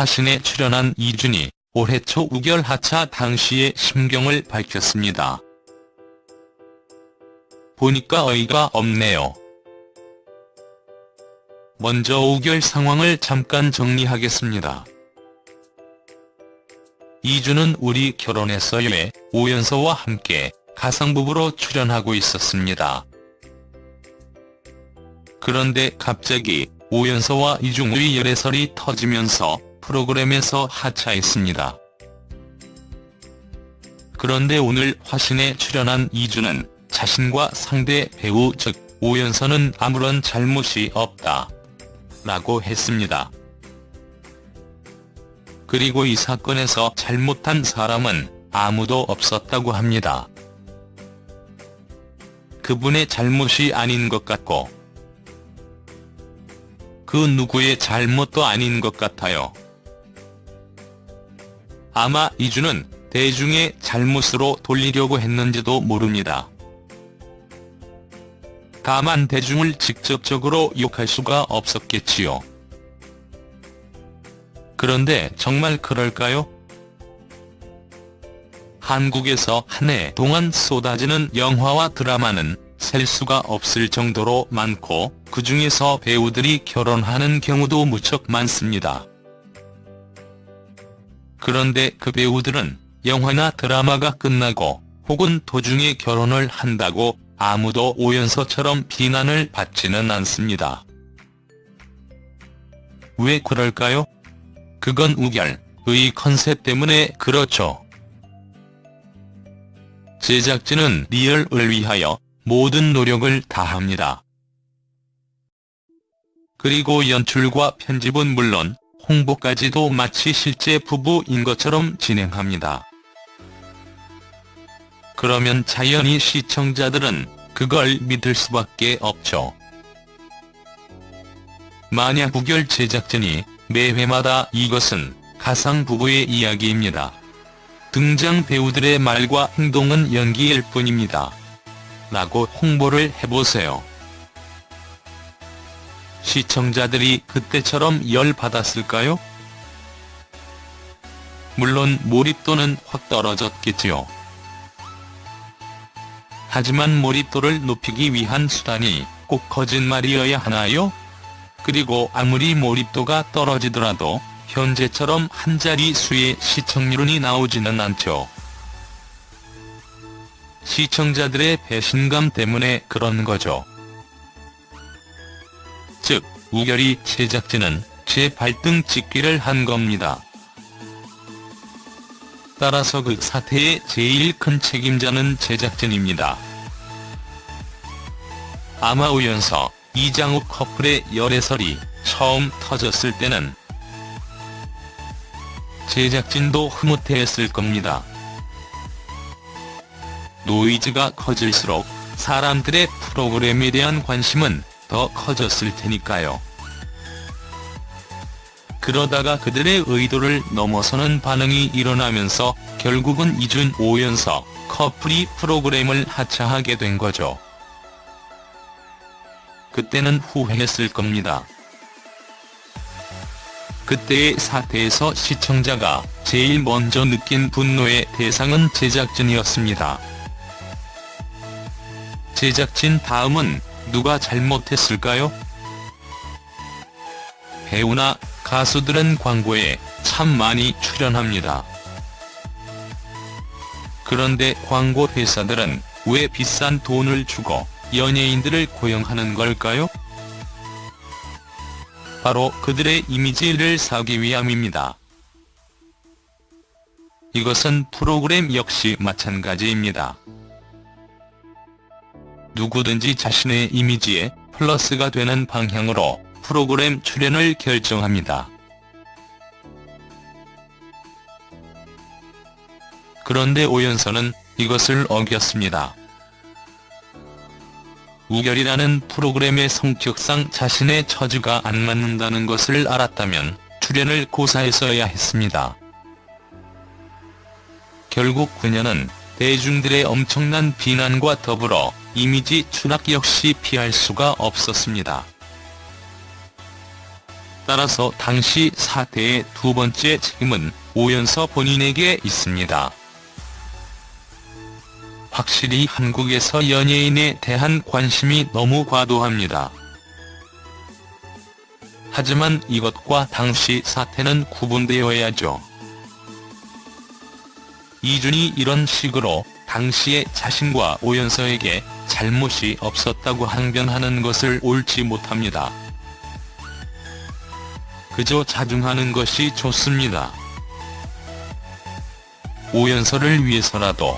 화신에 출연한 이준이 올해 초 우결 하차 당시의 심경을 밝혔습니다. 보니까 어이가 없네요. 먼저 우결 상황을 잠깐 정리하겠습니다. 이준은 우리 결혼했어요에 오연서와 함께 가상부부로 출연하고 있었습니다. 그런데 갑자기 오연서와 이중의 열애설이 터지면서 프로그램에서 하차했습니다. 그런데 오늘 화신에 출연한 이준은 자신과 상대 배우 즉 오연서는 아무런 잘못이 없다. 라고 했습니다. 그리고 이 사건에서 잘못한 사람은 아무도 없었다고 합니다. 그분의 잘못이 아닌 것 같고 그 누구의 잘못도 아닌 것 같아요. 아마 이주는 대중의 잘못으로 돌리려고 했는지도 모릅니다. 다만 대중을 직접적으로 욕할 수가 없었겠지요. 그런데 정말 그럴까요? 한국에서 한 해 동안 쏟아지는 영화와 드라마는 셀 수가 없을 정도로 많고 그중에서 배우들이 결혼하는 경우도 무척 많습니다. 그런데 그 배우들은 영화나 드라마가 끝나고 혹은 도중에 결혼을 한다고 아무도 오연서처럼 비난을 받지는 않습니다. 왜 그럴까요? 그건 우결의 컨셉 때문에 그렇죠. 제작진은 리얼을 위하여 모든 노력을 다합니다. 그리고 연출과 편집은 물론 홍보까지도 마치 실제 부부인 것처럼 진행합니다. 그러면 자연히 시청자들은 그걸 믿을 수밖에 없죠. 만약 부결 제작진이 매회마다 이것은 가상 부부의 이야기입니다. 등장 배우들의 말과 행동은 연기일 뿐입니다. 라고 홍보를 해보세요. 시청자들이 그때처럼 열받았을까요? 물론 몰입도는 확 떨어졌겠지요. 하지만 몰입도를 높이기 위한 수단이 꼭 거짓말이어야 하나요? 그리고 아무리 몰입도가 떨어지더라도 현재처럼 한자리 수의 시청률이 나오지는 않죠. 시청자들의 배신감 때문에 그런 거죠. 즉, 우결이 제작진은 제 발등 찍기를 한 겁니다. 따라서 그 사태의 제일 큰 책임자는 제작진입니다. 아마 우연서, 이장욱 커플의 열애설이 처음 터졌을 때는 제작진도 흐뭇해했을 겁니다. 노이즈가 커질수록 사람들의 프로그램에 대한 관심은 더 커졌을 테니까요. 그러다가 그들의 의도를 넘어서는 반응이 일어나면서 결국은 이준 오연서 커플이 프로그램을 하차하게 된 거죠. 그때는 후회했을 겁니다. 그때의 사태에서 시청자가 제일 먼저 느낀 분노의 대상은 제작진이었습니다. 제작진 다음은 누가 잘못했을까요? 배우나 가수들은 광고에 참 많이 출연합니다. 그런데 광고 회사들은 왜 비싼 돈을 주고 연예인들을 고용하는 걸까요? 바로 그들의 이미지를 사기 위함입니다. 이것은 프로그램 역시 마찬가지입니다. 누구든지 자신의 이미지에 플러스가 되는 방향으로 프로그램 출연을 결정합니다. 그런데 오연서는 이것을 어겼습니다. 우결이라는 프로그램의 성격상 자신의 처지가 안 맞는다는 것을 알았다면 출연을 고사했어야 했습니다. 결국 그녀는 대중들의 엄청난 비난과 더불어 이미지 추락 역시 피할 수가 없었습니다. 따라서 당시 사태의 두 번째 책임은 오연서 본인에게 있습니다. 확실히 한국에서 연예인에 대한 관심이 너무 과도합니다. 하지만 이것과 당시 사태는 구분되어야죠. 이준이 이런 식으로 당시에 자신과 오연서에게 잘못이 없었다고 항변하는 것을 옳지 못합니다. 그저 자중하는 것이 좋습니다. 오연서를 위해서라도